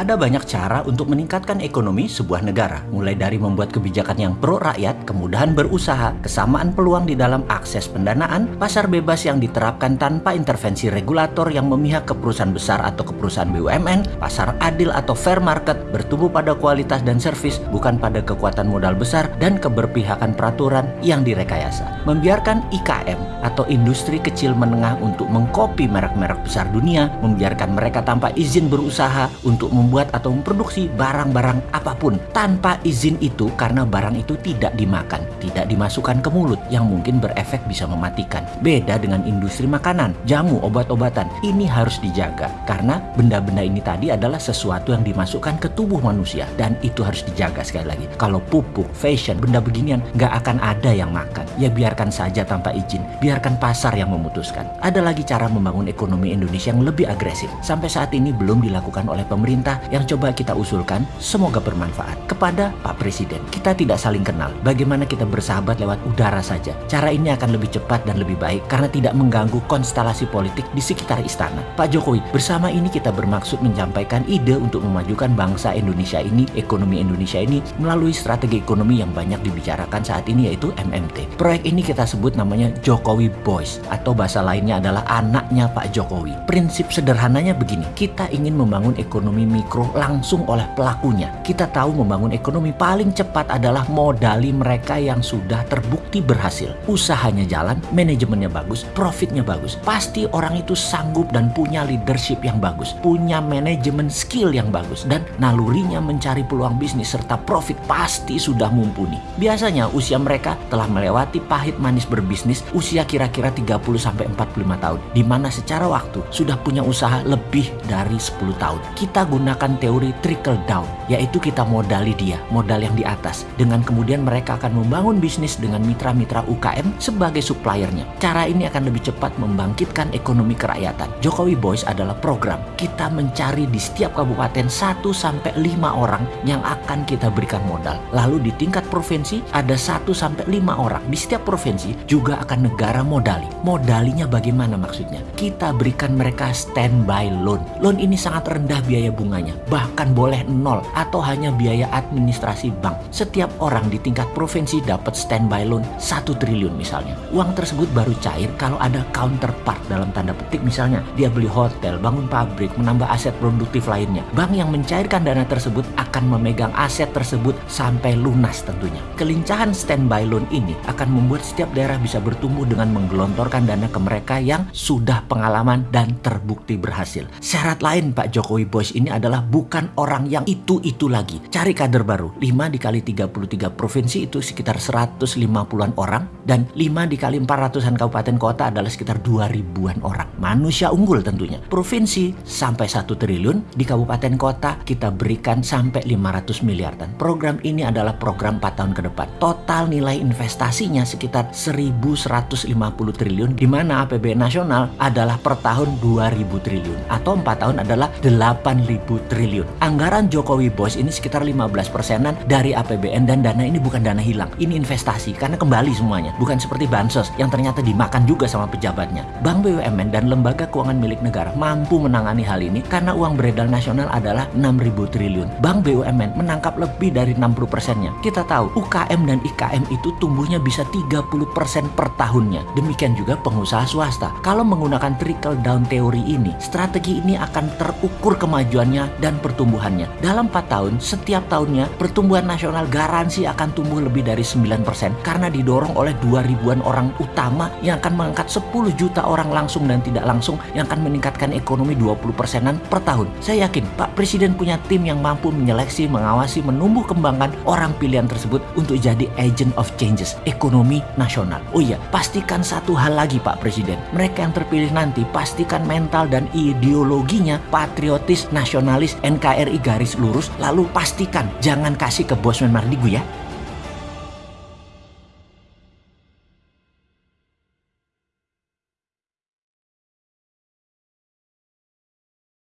Ada banyak cara untuk meningkatkan ekonomi sebuah negara, mulai dari membuat kebijakan yang pro rakyat, kemudahan berusaha, kesamaan peluang di dalam akses pendanaan, pasar bebas yang diterapkan tanpa intervensi regulator yang memihak ke perusahaan besar atau ke perusahaan BUMN, pasar adil atau fair market, bertumbuh pada kualitas dan servis, bukan pada kekuatan modal besar dan keberpihakan peraturan yang direkayasa. Membiarkan IKM atau industri kecil menengah untuk mengkopi merek-merek besar dunia, membiarkan mereka tanpa izin berusaha untuk membuat membuat atau memproduksi barang-barang apa pun tanpa izin itu karena barang itu tidak dimakan, tidak dimasukkan ke mulut yang mungkin berefek bisa mematikan. Beda dengan industri makanan, jamu, obat-obatan. Ini harus dijaga karena benda-benda ini tadi adalah sesuatu yang dimasukkan ke tubuh manusia dan itu harus dijaga sekali lagi. Kalau pupuk, fashion, benda beginian nggak akan ada yang makan. Ya biarkan saja tanpa izin, biarkan pasar yang memutuskan. Ada lagi cara membangun ekonomi Indonesia yang lebih agresif. Sampai saat ini belum dilakukan oleh pemerintah yang coba kita usulkan semoga bermanfaat. Kepada Pak Presiden, kita tidak saling kenal. Bagaimana kita bersahabat lewat udara saja. Cara ini akan lebih cepat dan lebih baik karena tidak mengganggu konstelasi politik di sekitar istana. Pak Jokowi, bersama ini kita bermaksud menyampaikan ide untuk memajukan bangsa Indonesia ini, ekonomi Indonesia ini melalui strategi ekonomi yang banyak dibicarakan saat ini yaitu MMT. Proyek ini kita sebut namanya Jokowi Boys atau bahasa lainnya adalah anaknya Pak Jokowi. Prinsip sederhananya begini, kita ingin membangun ekonomi mikro langsung oleh pelakunya. Kita tahu membangun ekonomi paling cepat adalah modali mereka yang sudah terbukti berhasil. Usahanya jalan, manajemennya bagus, profitnya bagus. Pasti orang itu sanggup dan punya leadership yang bagus, punya manajemen skill yang bagus, dan nalurinya mencari peluang bisnis serta profit pasti sudah mumpuni. Biasanya usia mereka telah melewati pahit manis berbisnis usia kira-kira 30-45 tahun, di mana secara waktu sudah punya usaha lebih dari 10 tahun. Kita gunakan menggunakan teori trickle down, yaitu kita modali dia, modal yang di atas. Dengan kemudian mereka akan membangun bisnis dengan mitra-mitra UKM sebagai suppliernya. Cara ini akan lebih cepat membangkitkan ekonomi kerakyatan. Jokowi Boys adalah program. Kita mencari di setiap kabupaten 1 sampai 5 orang yang akan kita berikan modal. Lalu di tingkat provinsi ada 1 sampai 5 orang. Di setiap provinsi juga akan negara modali. Modalinya bagaimana maksudnya? Kita berikan mereka standby loan. Loan ini sangat rendah biaya bunganya bahkan boleh nol atau hanya biaya administrasi bank. Setiap orang di tingkat provinsi dapat standby loan 1 triliun misalnya. Uang tersebut baru cair kalau ada counterpart dalam tanda petik misalnya dia beli hotel, bangun pabrik, menambah aset produktif lainnya. Bank yang mencairkan dana tersebut akan memegang aset tersebut sampai lunas tentunya. Kelincahan standby loan ini akan membuat setiap daerah bisa bertumbuh dengan menggelontorkan dana ke mereka yang sudah pengalaman dan terbukti berhasil. Syarat lain Pak Jokowi Bos ini adalah adalah bukan orang yang itu-itu lagi. Cari kader baru. 5 dikali 33 provinsi itu sekitar 150-an orang. Dan 5 dikali 400-an kabupaten kota adalah sekitar 2000-an orang. Manusia unggul tentunya. Provinsi sampai 1 triliun. Di kabupaten kota kita berikan sampai 500 miliar. Dan program ini adalah program 4 tahun ke depan. Total nilai investasinya sekitar 1150 triliun. Di mana APBN nasional adalah per tahun 2000 triliun. Atau 4 tahun adalah 8000 triliun. Anggaran Jokowi Bos ini sekitar 15 persenan dari APBN dan dana ini bukan dana hilang. Ini investasi karena kembali semuanya. Bukan seperti bansos yang ternyata dimakan juga sama pejabatnya. Bank BUMN dan lembaga keuangan milik negara mampu menangani hal ini karena uang beredar nasional adalah 6.000 triliun. Bank BUMN menangkap lebih dari 60 persennya. Kita tahu UKM dan IKM itu tumbuhnya bisa 30 persen per tahunnya. Demikian juga pengusaha swasta. Kalau menggunakan trickle down teori ini, strategi ini akan terukur kemajuannya dan pertumbuhannya. Dalam 4 tahun, setiap tahunnya pertumbuhan nasional garansi akan tumbuh lebih dari 9% karena didorong oleh 2 ribuan orang utama yang akan mengangkat 10 juta orang langsung dan tidak langsung yang akan meningkatkan ekonomi 20 persenan per tahun. Saya yakin Pak Presiden punya tim yang mampu menyeleksi, mengawasi, menumbuh kembangkan orang pilihan tersebut untuk jadi agent of changes ekonomi nasional. Oh iya, pastikan satu hal lagi Pak Presiden. Mereka yang terpilih nanti pastikan mental dan ideologinya patriotis, nasionalis, NKRI garis lurus lalu pastikan jangan kasih ke Bosman Mardigu ya